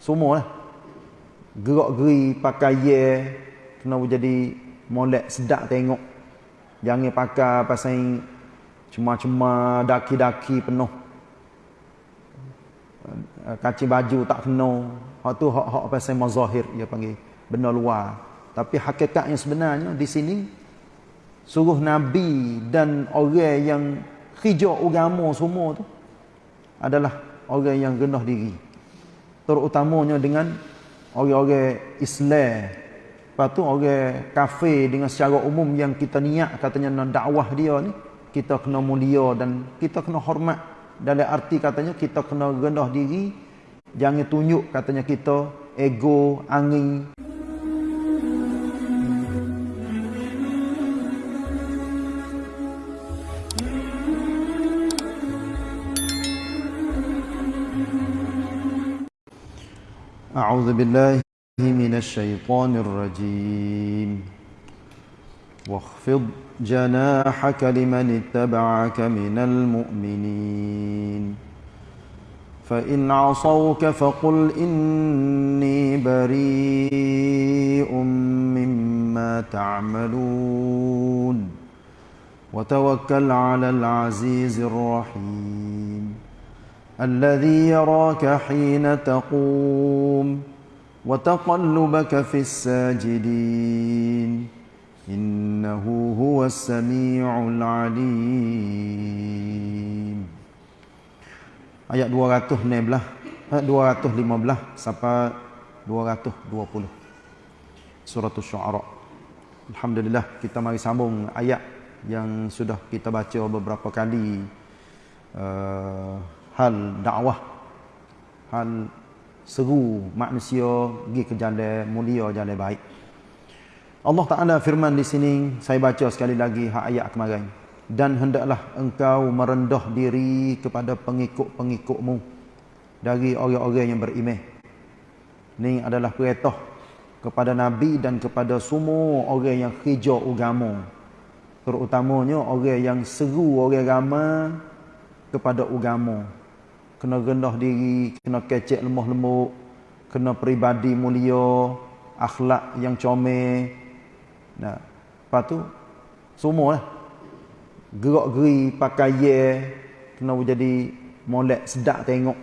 semua lah. Gerak geri pakai ye kena jadi molek sedap tengok. Jangan pakai pasal cuma-cuma daki-daki penuh. Eh, kaci baju tak kena. Hak tu hak-hak pasal mazahir dia panggil. Benda luar. Tapi hakikatnya sebenarnya di sini suruh nabi dan orang yang hijau agama semua tu adalah orang yang rendah diri terutamanya dengan orang-orang Islam. Lepas tu orang kafir dengan secara umum yang kita niat katanya nak dakwah dia ni kita kena mulia dan kita kena hormat. Dalam arti katanya kita kena rendah diri jangan tunjuk katanya kita ego angin أعوذ بالله من الشيطان الرجيم. واخفض جناحك لمن اتبعك من المؤمنين. فإن عصوك فقل إني بريء مما تعملون. وتوكل على العزيز الرحيم. الذي يراك حين تقوم وتقلبك في الساجدين إنه هو السميع العليم ayat 216 215 sampai 220 surah asy-syu'ara alhamdulillah kita mari sambung ayat yang sudah kita baca beberapa kali uh, hal dakwah. Hal seru manusia pergi ke jalan mulia jalan baik. Allah Taala firman di sini saya baca sekali lagi hak ayat kemarin. Dan hendaklah engkau merendah diri kepada pengikut-pengikutmu dari orang-orang yang beriman ini adalah perintah kepada nabi dan kepada semua orang yang hijau agama. Terutamanya orang yang seru orang ramai kepada agama kena rendah diri, kena kecek lemah lemuk, kena peribadi mulia, akhlak yang comel. Nah, lepas tu semua lah. Gerak geri pakai ye, kena jadi molek sedap tengok.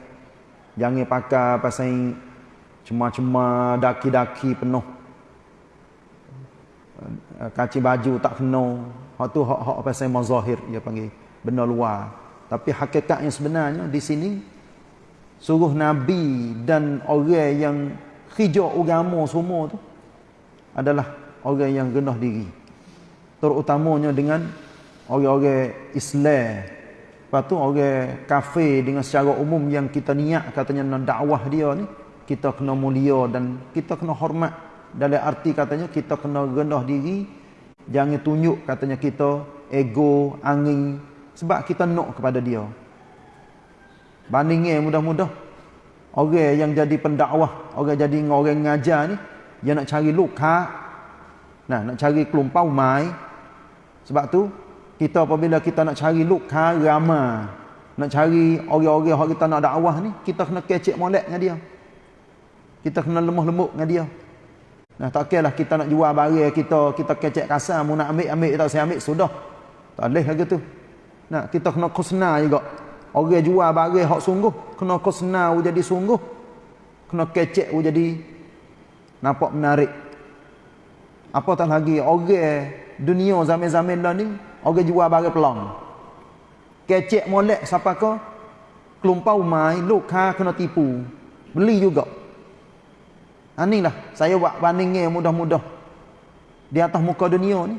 Jangan pakai pasal cuma-cuma daki-daki penuh. Kaci baju tak kena. Hak tu hak-hak pasal mazahir dia panggil benda luar. Tapi hakikatnya sebenarnya di sini suruh nabi dan orang yang hijau agama semua tu adalah orang yang rendah diri. Terutamanya dengan orang-orang Islam. Lepas tu orang kafir dengan secara umum yang kita niat katanya nak dakwah dia ni, kita kena mulia dan kita kena hormat. Dalam arti katanya kita kena rendah diri, jangan tunjuk katanya kita ego, angin, sebab kita nak kepada dia. Bandingnya mudah-mudah. Orang yang jadi pendakwah, orang jadi orang ngajar ni, dia nak cari luka. Nah, nak cari kelumpau mai. Sebab tu, kita apabila kita nak cari luka ramah. Nak cari orang-orang yang kita nak dakwah ni, kita kena kecek molek dengan dia. Kita kena lemah lembut dengan dia. Nah, tak kira lah kita nak jual barang kita, kita kecek kasar, mau nak ambil, ambil, tak saya ambil, sudah. Tak boleh lagi tu. Nah, kita kena khusna juga. Orang jual barang hak sungguh, kena khusna jadi sungguh. Kena kecek jadi nampak menarik. Apa tak lagi orang dunia zaman-zaman lah ni, orang jual barang pelang. Kecek molek siapa ke? Kelumpau mai, luka kena tipu. Beli juga. Anilah saya buat bandingnya mudah-mudah. Di atas muka dunia ni.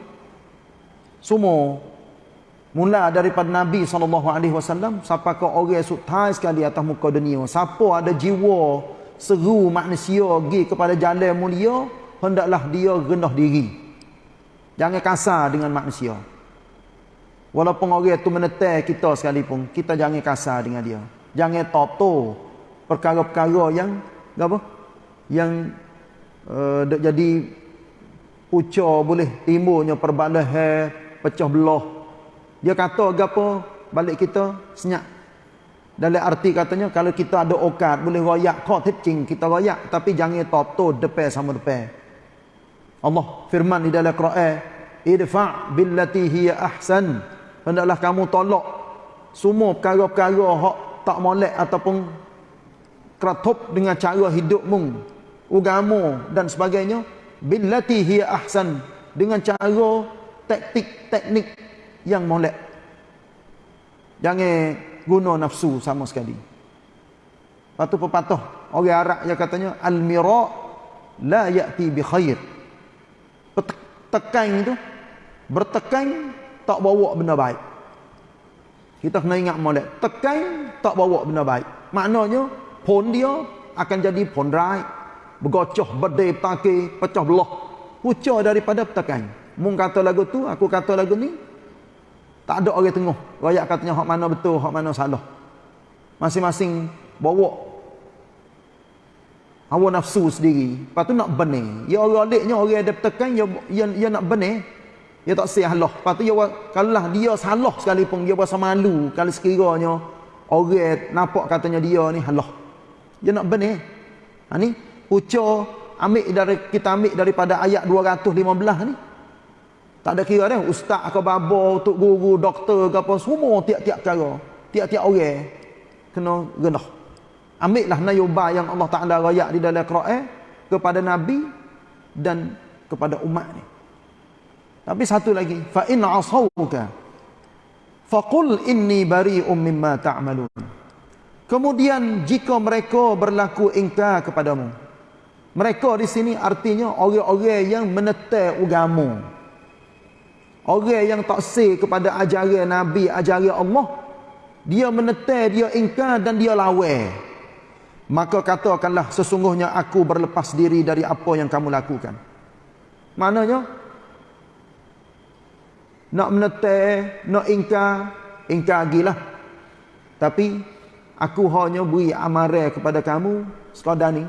Semua Mula daripada Nabi SAW Siapa ke orang sutai sekali atas muka dunia? Siapa ada jiwa Seru manusia pergi kepada jalan mulia Hendaklah dia rendah diri. Jangan kasar dengan manusia. Walaupun orang itu menetai kita sekalipun Kita jangan kasar dengan dia. Jangan toto Perkara-perkara yang apa? Yang uh, Jadi Ucap boleh timbulnya perbalahan Pecah belah dia kata gapo balik kita senyap. dalam arti katanya kalau kita ada okat boleh royak kau cing kita royak tapi jangan toto depan sama depan. Allah firman di dalam Quran idfa billati hiya ahsan. Hendaklah kamu tolak semua perkara-perkara hak tak molek ataupun keratup dengan cara hidupmu agama dan sebagainya. Billati hiya ahsan. Dengan cara taktik teknik yang molek jangan guna nafsu sama sekali. Patu pepatah orang Arab yang katanya al-mira la ya'ti bi khair. Tekan itu bertekan tak bawa benda baik. Kita kena ingat molek, tekan tak bawa benda baik. Maknanya pon dia akan jadi pon rai, bergocoh, berdeh, petake, pecah belah. Pucah daripada tekan. Mung kata lagu tu, aku kata lagu ni, tak ada orang tengah. Rakyat katanya hak mana betul, hak mana salah. Masing-masing bawa hawa nafsu sendiri. Lepas tu nak benar. Ya orang aliknya orang ada tekan, ya, ya, ya nak benar. Ya tak salah. Lepas tu ya, kalau dia salah sekalipun, dia rasa malu. Kalau sekiranya orang nampak katanya dia ni halah. Dia nak benar. Ha ni, ucap ambil dari kita ambil daripada ayat 215 ni. Tak ada kira dah ustaz ke babo, tok guru, doktor ke apa semua tiap-tiap cara. Tiap-tiap orang kena rendah. Ambillah nayuba yang Allah Taala rayak di dalam Quran kepada nabi dan kepada umat ni. Tapi satu lagi, fa in asauka faqul inni bari'um mimma ta'malun. Kemudian jika mereka berlaku ingkar kepadamu. Mereka di sini artinya orang-orang yang menetai agama. Orang yang tak say kepada ajaran Nabi, ajaran Allah, dia menetai, dia ingkar dan dia lawan. Maka katakanlah sesungguhnya aku berlepas diri dari apa yang kamu lakukan. Maknanya nak menetai, nak ingkar, ingkar gilah. Tapi aku hanya beri amaran kepada kamu sekadar ni.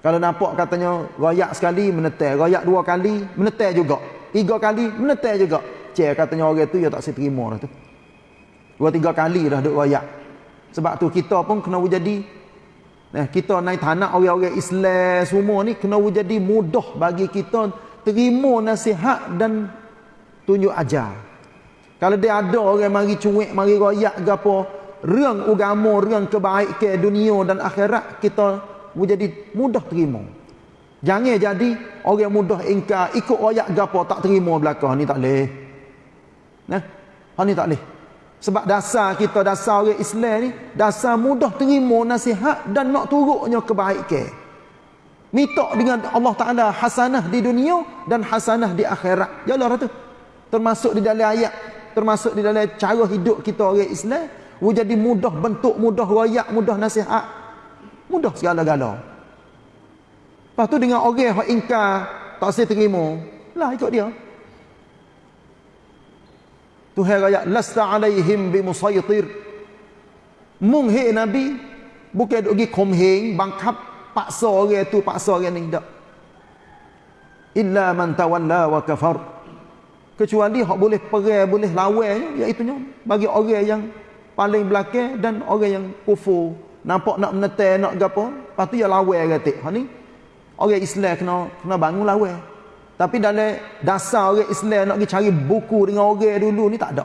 Kalau nampak katanya royak sekali menetai, royak dua kali menetai juga tiga kali menetai juga. Cek katanya orang tu dia tak seterima dah tu. Dua tiga kali dah duk royak. Sebab tu kita pun kena jadi nah kita naik tanah orang-orang Islam semua ni kena jadi mudah bagi kita terima nasihat dan tunjuk ajar. Kalau dia ada orang mari cuik mari royak ke apa rang agama rang kebaikan dunia dan akhirat kita jadi mudah terima Jangan jadi orang mudah ingkar ikut royak gapo tak terima belakang ni tak leh. Nah, ha ni tak leh. Sebab dasar kita dasar orang Islam ni dasar mudah terima nasihat dan nak turutnya kebaikan. Minta dengan Allah Taala hasanah di dunia dan hasanah di akhirat. Jalah tu. Termasuk di dalam ayat, termasuk di dalam cara hidup kita orang Islam, jadi mudah bentuk, mudah royak, mudah nasihat. Mudah segala-galanya. Lepas tu dengan orang yang ingkar tak saya terima, lah ikut dia. Tuhan raya lasta alaihim bimusaytir. Mung he nabi bukan duk gi komheng bangkap paksa orang tu paksa orang ni dak. Illa man tawalla wa kafar. Kecuali hak boleh perang boleh lawan iaitu bagi orang yang paling belakang dan orang yang kufur nampak nak menetai nak gapo patu ya lawan gatik. Ha ni orang Islam kena kena bangun lawan. Tapi dalam dasar orang Islam nak pergi cari buku dengan orang dulu ni tak ada.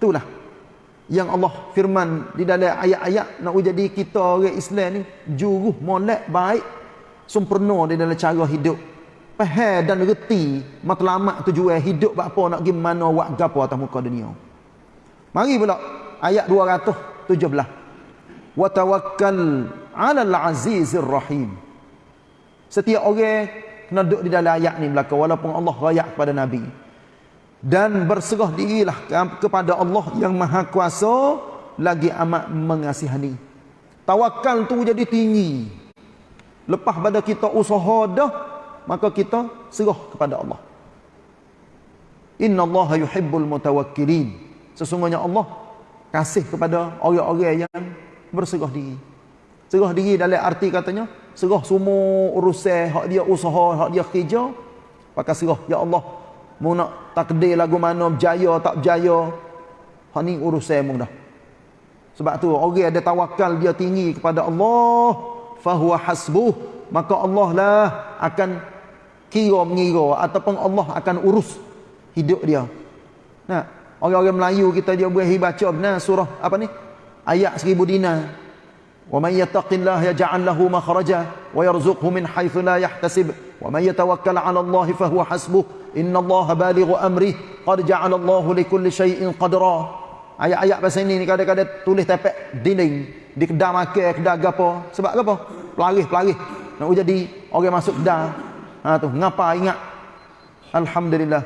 Itulah yang Allah firman di dalam ayat-ayat nak jadi kita orang Islam ni juruh molek baik sempurna di dalam cara hidup. Faham dan reti matlamat tujuan hidup apa nak pergi mana buat gapo atas muka dunia. Mari pula ayat 217. Wa tawakkal 'alal 'azizir rahim. Setiap orang kena duduk di dalam ayat ni belakang walaupun Allah rayak kepada Nabi. Dan berserah dirilah kepada Allah yang maha kuasa lagi amat mengasihani. Tawakal tu jadi tinggi. Lepas pada kita usaha dah, maka kita serah kepada Allah. Inna Allah yuhibbul mutawakkilin. Sesungguhnya Allah kasih kepada orang-orang yang berserah diri. Serah diri dalam arti katanya, serah semua urusan hak dia usaha hak dia kerja pakai serah ya Allah mau nak takdir lagu mana berjaya tak berjaya hak ni urusan mu dah Sebab tu orang ada tawakal dia tinggi kepada Allah, fahuwa hasbuh, maka Allah lah akan kira mengira ataupun Allah akan urus hidup dia. Nah, orang-orang Melayu kita dia boleh baca benar surah apa ni? Ayat seribu dinar. Yaj'al lahu makhraja wa yarzuqhu min haythu la yahtasib. Wa may yatawakkal 'ala Allah fa huwa hasbuh. Inna Allah balighu amri. Qad ja'ala Allah li kulli shay'in qadra. Ayat-ayat bahasa ini ni kadang-kadang tulis tepek dinding di kedai makan, kedai gapo. Sebab apa? Pelaris, pelaris. Nak jadi orang masuk kedai. Ha tu, ngapa ingat? Alhamdulillah.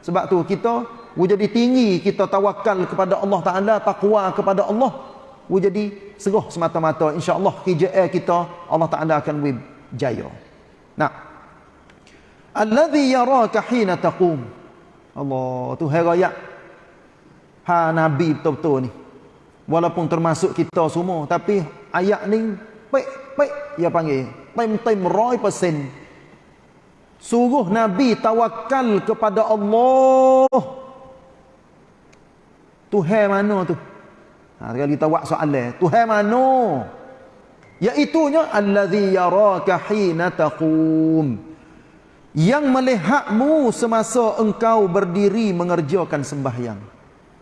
Sebab tu kita jadi tinggi kita tawakal kepada Allah Taala, takwa kepada Allah. Jadi seroh semata-mata insya-Allah kerja kita Allah Taala akan berjaya. Nah. Alladhi yaraka hina taqum. Allah tu hai ha nabi betul-betul ni walaupun termasuk kita semua tapi ayat ni pek pek dia panggil tem-tem 100% suruh nabi tawakal kepada Allah Tuhan mana tu ha sekali kita buat soalan. Tuhan mana iaitu nya allazi yaraka hina taqum. Yang melihatmu semasa engkau berdiri mengerjakan sembahyang.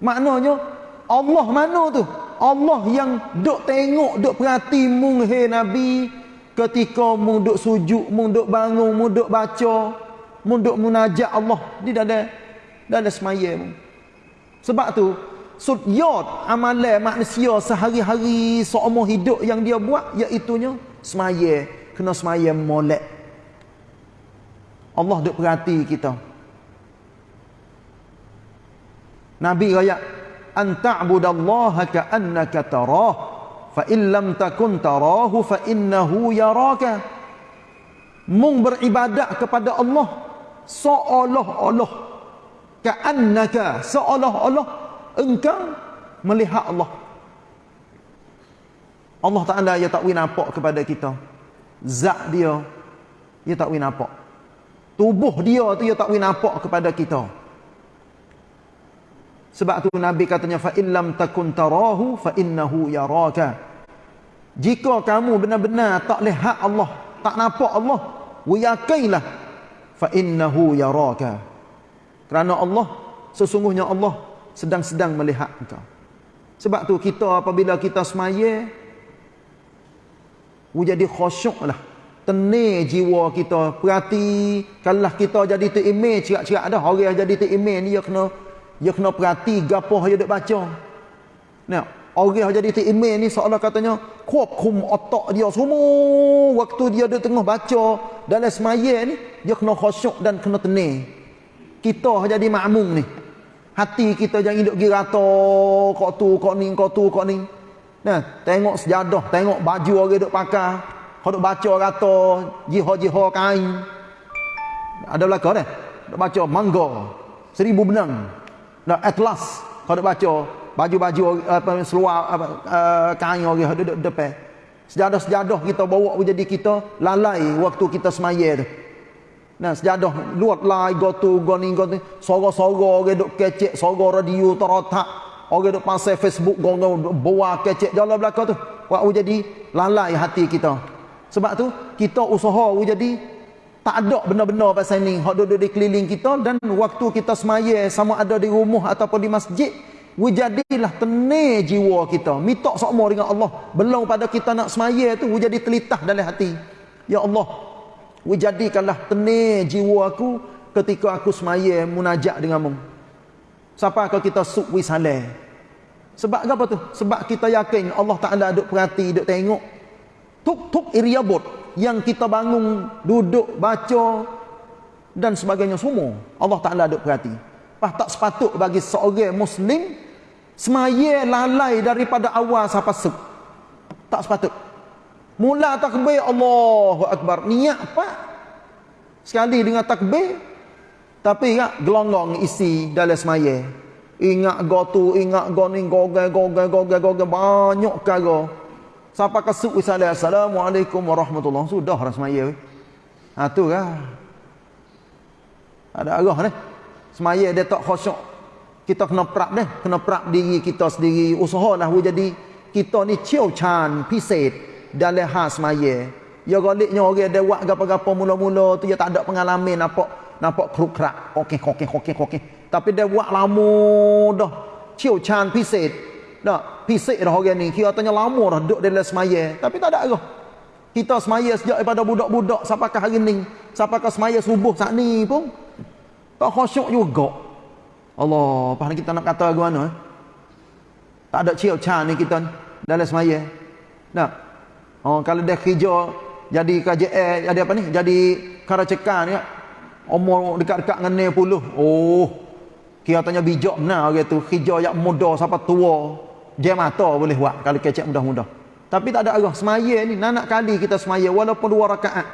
Maknanya Allah mana tu? Allah yang duk tengok, duk perhati mung he Nabi. Ketika mung duk sujud, mung duk bangun, mung duk baca, mung duk munajat Allah di dalam dalam semaya mung. Sebab tu sudyat amalan manusia sehari-hari seumur hidup yang dia buat iaitu nya semaya, kena semaya molek. Allah duk perhati kita. Nabi raya an ta'budallaha ka'annaka tarah fa in lam takun tarahu fa innahu yaraka mung beribadat kepada Allah seolah-olah ka'annaka seolah-olah engkau melihat Allah Allah Taala ya tak nampak kepada kita zat dia dia tak nampak tubuh dia tu dia tak nampak kepada kita sebab tu Nabi katanya fa illam takun tarahu fa innahu yaraka. Jika kamu benar-benar tak lihat Allah, tak nampak Allah, yakinlah fa innahu yaraka. Kerana Allah sesungguhnya Allah sedang-sedang melihat engkau. Sebab tu kita apabila kita semaya jadi khusyuklah. Tenir jiwa kita, perhati kalau kita jadi tu image cerak-cerak dah orang jadi tu image ni dia kena dia kena perhati gapo dia duk baca. Nah, orang jadi tu email ni seolah katanya kuap kum otak dia semua waktu dia duk tengah baca dalam semaya ni dia kena khusyuk dan kena tenang. Kita jadi makmum ni. Hati kita jangan duk girata kok tu kok ni kok tu kok ni. Nah, tengok sejadah, tengok baju orang duk pakai. Kau duk baca kata jihad-jihad kain. Ada belakang dah. Duk baca mangga. Seribu benang. Nah, atlas kau nak baca baju-baju apa seluar apa uh, kain orang duduk depan. Sejadah-sejadah kita bawa jadi kita lalai waktu kita semaya tu. Nah, sejadah luat lai go tu go ni go ni. Soro-soro orang duk kecek soro radio terotak. Orang duk pasal Facebook go go bawa kecek. Jalan belakang tu. Wak jadi lalai hati kita. Sebab tu kita usaha jadi tak ada benda-benda pasal ni. Hak duduk di keliling kita dan waktu kita semaya sama ada di rumah ataupun di masjid wujadilah tenir jiwa kita. Minta sama dengan Allah. Belum pada kita nak semaya tu wujadi telitah dalam hati. Ya Allah wujadikanlah tenir jiwa aku ketika aku semaya munajat denganmu siapa kalau kita suk wisale sebab apa tu sebab kita yakin Allah Taala duk perhati duk tengok tuk-tuk iriabot yang kita bangun, duduk, baca dan sebagainya semua. Allah Ta'ala ada perhati. Bah, tak sepatut bagi seorang Muslim semaya lalai daripada awal sampai sub. Tak sepatut. Mula takbir Allahu Akbar. Niat apa? Sekali dengan takbir. Tapi ingat gelonggong isi dalam semaya. Ingat go tu, ingat go ni, go go go go go go go banyak kagak. Siapa kasut wisala Assalamualaikum warahmatullahi Sudah orang semaya Ha tu lah Ada arah ni Semaya dia tak khusyuk Kita kena prap ni Kena prap diri kita sendiri Usaha lah jadi kita ni ciu chan piset dalam hal semaya. Ya galiknya orang dia buat gapo-gapo mula-mula tu dia tak ada pengalaman nampak nampak kruk krak okey okey okey okey tapi dia buat lama dah. Ciu chan piset dah piset dah orang ni. Kira tanya lama dah duduk dalam semaya. Tapi tak ada ke kita semaya sejak daripada budak-budak sampai hari ni? Sampai semaya subuh saat ni pun? Tak khusyuk juga. Allah apa kita nak kata ke mana eh? Tak ada cium chan ni kita dalam semaya. Nah. Oh, kalau dia kerja jadi KJL, jadi apa ni? Jadi karacekan ni. Umur dekat-dekat dengan 90. Oh. Kira tanya bijak benar orang tu. Kerja yang muda sampai tua. Dia mata boleh buat kalau kecek mudah-mudah. Tapi tak ada arah semaya ni. Nanak kali kita semaya walaupun dua rakaat.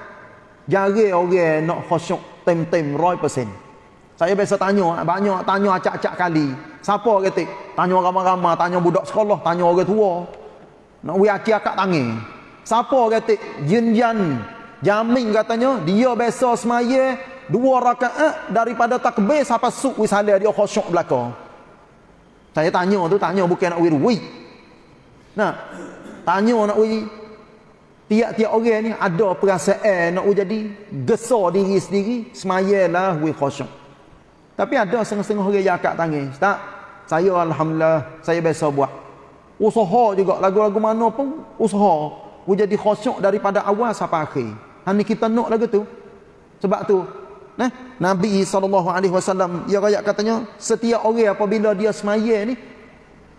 Jari orang nak khusyuk tem-tem 100%. Saya biasa tanya, banyak tanya acak-acak kali. Siapa kata? Tanya ramai-ramai, tanya budak sekolah, tanya orang tua. Nak wi aki akak tangi. Siapa kata? Yin Jamin katanya, dia biasa semaya dua rakaat daripada takbir sampai suk wi salah dia khusyuk belaka. Saya tanya tu, tanya bukan nak wi wi. Nah, tanya nak wi tiap-tiap orang ni ada perasaan nak jadi gesar diri sendiri, semayalah wi khusyuk. Tapi ada setengah-setengah orang yang akak tangis. Tak. Saya Alhamdulillah, saya biasa buat. Usaha juga, lagu-lagu mana pun usaha. Aku jadi khusyuk daripada awal sampai akhir. Ini kita nak lagu tu. Sebab tu, nah, Nabi SAW, ya rakyat katanya, setiap orang apabila dia semaya ni,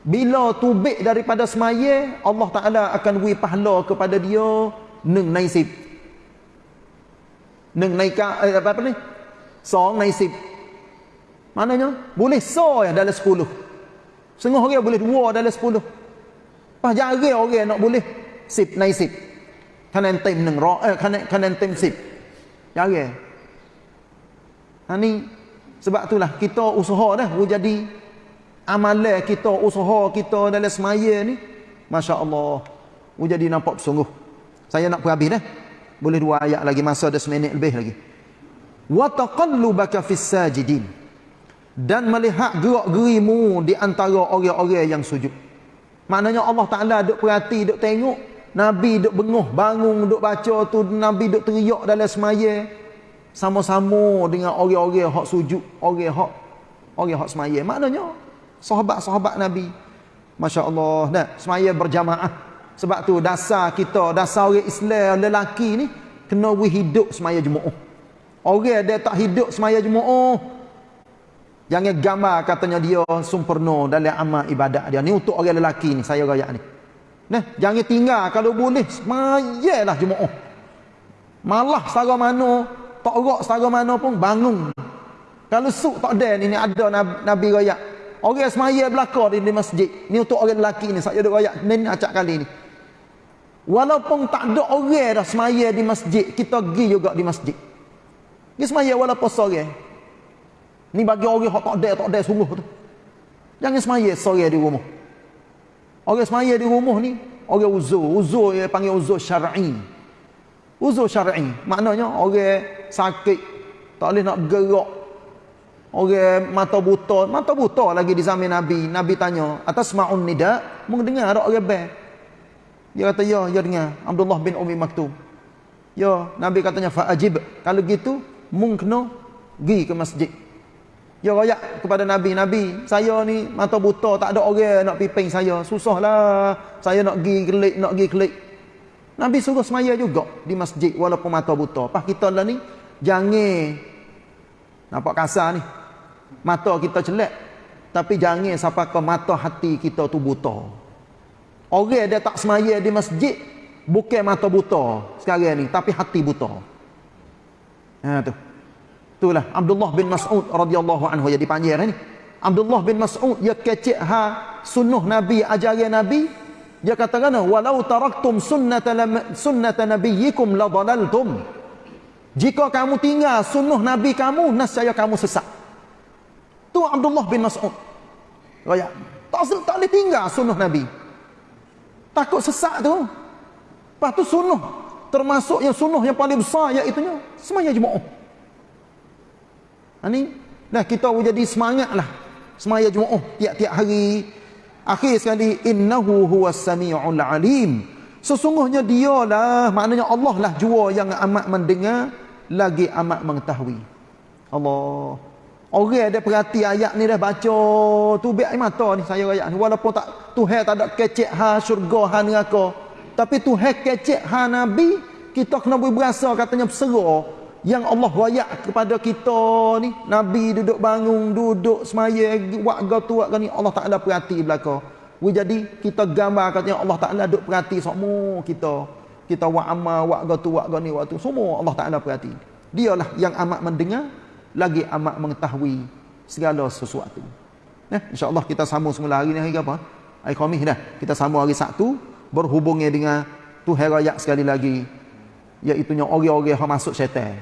bila tubik daripada semaya, Allah Ta'ala akan beri pahala kepada dia, neng naisib. Neng naika, eh, apa, apa ni? Song naisib. Maknanya boleh so ya dalam 10. Setengah orang boleh dua dalam 10. Pas jari orang nak boleh sip naik sip. Kanan tim neng ro eh kanan kanan tim sip. Jari. Ha ni sebab itulah kita usaha dah jadi amalan kita usaha kita dalam semaya ni masya-Allah. jadi nampak sungguh. Saya nak perhabis dah. Boleh dua ayat lagi masa ada seminit lebih lagi. Wa taqallubaka fis sajidin dan melihat gerak-gerimu di antara orang-orang yang sujud. Maknanya Allah Taala duk perhati, duk tengok Nabi duk benguh, bangun duk baca tu, Nabi duk teriak dalam semaya sama-sama dengan orang-orang hak sujud, orang hak orang hak semaya. Maknanya sahabat-sahabat Nabi Masya-Allah, nah, semaya berjamaah. Sebab tu dasar kita, dasar orang Islam lelaki ni kena hidup semaya Jumaat. Orang dia tak hidup semaya Jumaat, Jangan gambar katanya dia sempurna dalam amal ibadat dia. Ni untuk orang lelaki ni, saya rakyat ni. Nah, jangan tinggal kalau boleh, semayalah Jumaat. Malah setara mana, tak rak setara mana pun bangun. Kalau suk tak ada ni, ni ada Nabi, rakyat. Orang semaya belakang di, di masjid. Ni untuk orang lelaki ni, saya ada rakyat ni, ni acak kali ni. Walaupun tak ada orang dah semaya di masjid, kita pergi juga di masjid. Pergi semaya walaupun sore. Ni bagi orang yang tak ada, tak ada sungguh tu. Jangan semaya sore di rumah. Orang semaya di rumah ni, orang uzur. Uzur dia panggil uzur syar'i. Uzur syar'i. Maknanya orang sakit, tak boleh nak gerak. Orang mata buta. Mata buta lagi di zaman Nabi. Nabi tanya, atas ma'un nida, mendengar ada orang bel. Dia kata, ya, ya dengar. Abdullah bin Umi Maktum. Ya, Nabi katanya, fa'ajib. Kalau gitu, mung kena pergi ke masjid. Ya royak kepada Nabi, Nabi, saya ni mata buta, tak ada orang nak piping saya. Susahlah. Saya nak pergi kelik, nak pergi kelik. Nabi suruh semaya juga di masjid walaupun mata buta. Pas kita lah ni, jangan nampak kasar ni. Mata kita celak. Tapi jangan sampai ke mata hati kita tu buta. Orang dia tak semaya di masjid, bukan mata buta sekarang ni, tapi hati buta. Ha tu. Itulah Abdullah bin Mas'ud radhiyallahu anhu jadi panjir ni. Abdullah bin Mas'ud dia kecek ha sunnah Nabi ajaran Nabi dia kata kan walau taraktum sunnata sunnata nabiyyikum la dalaltum. Jika kamu tinggal sunnah Nabi kamu nescaya kamu sesat. Tu Abdullah bin Mas'ud. Raya. Tak tak boleh tinggal sunnah Nabi. Takut sesat tu. Lepas tu sunnah termasuk yang sunnah yang paling besar iaitu semaya jemaah. Ha ni dah kita jadi semangatlah semaya Jumaat tiap-tiap hari Akhir sekali innahu huwas samiul alim. Sesungguhnya dialah maknanya Allah lah jua yang amat mendengar lagi amat mengetahui. Allah. Orang ada perhati ayat ni dah baca tu biar mata ni saya ayat ni walaupun tak Tuhan tak ada kecek ha syurga ha neraka tapi Tuhan kecek ha nabi kita kena berasa katanya berserah yang Allah rayak kepada kita ni nabi duduk bangun duduk semaya buat tu buat ni Allah Taala perhati belaka jadi kita gambar katanya Allah Taala duduk perhati semua kita kita buat amal buat tu buat ni waktu semua Allah Taala perhati dialah yang amat mendengar lagi amat mengetahui segala sesuatu. Eh, InsyaAllah kita sambung semula hari ni hari apa? Hari Khamis dah. Kita sambung hari Sabtu. Berhubungnya dengan Tuhan Raya sekali lagi. Iaitunya orang-orang yang masuk syaitan.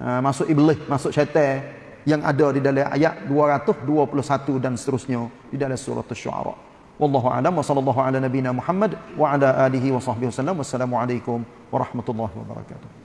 Ha, masuk iblis, masuk syaitan. Yang ada di dalam ayat 221 dan seterusnya. Di dalam surah Al-Shu'ara. Wallahu a'lam wa sallallahu ala nabina Muhammad wa ala alihi wa sahbihi wasallam. Wassalamualaikum warahmatullahi wabarakatuh.